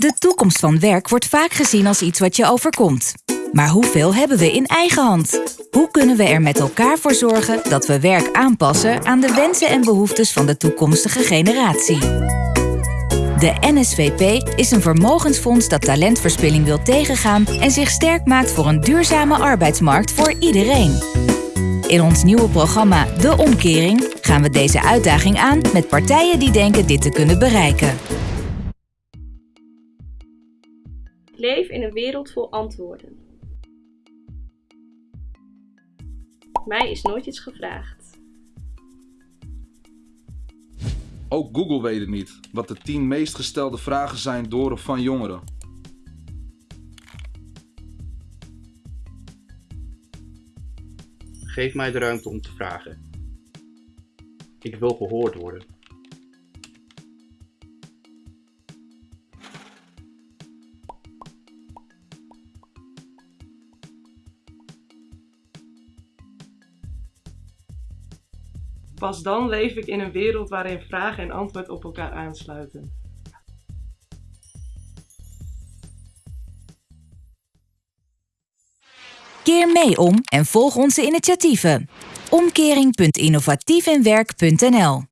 De toekomst van werk wordt vaak gezien als iets wat je overkomt. Maar hoeveel hebben we in eigen hand? Hoe kunnen we er met elkaar voor zorgen dat we werk aanpassen aan de wensen en behoeftes van de toekomstige generatie? De NSVP is een vermogensfonds dat talentverspilling wil tegengaan en zich sterk maakt voor een duurzame arbeidsmarkt voor iedereen. In ons nieuwe programma De Omkering gaan we deze uitdaging aan met partijen die denken dit te kunnen bereiken. Leef in een wereld vol antwoorden. Mij is nooit iets gevraagd. Ook Google weet het niet wat de 10 meest gestelde vragen zijn door of van jongeren. Geef mij de ruimte om te vragen. Ik wil gehoord worden. Pas dan leef ik in een wereld waarin vraag en antwoord op elkaar aansluiten. Keer mee om en volg onze initiatieven. Omkering.innovatiefinwerk.nl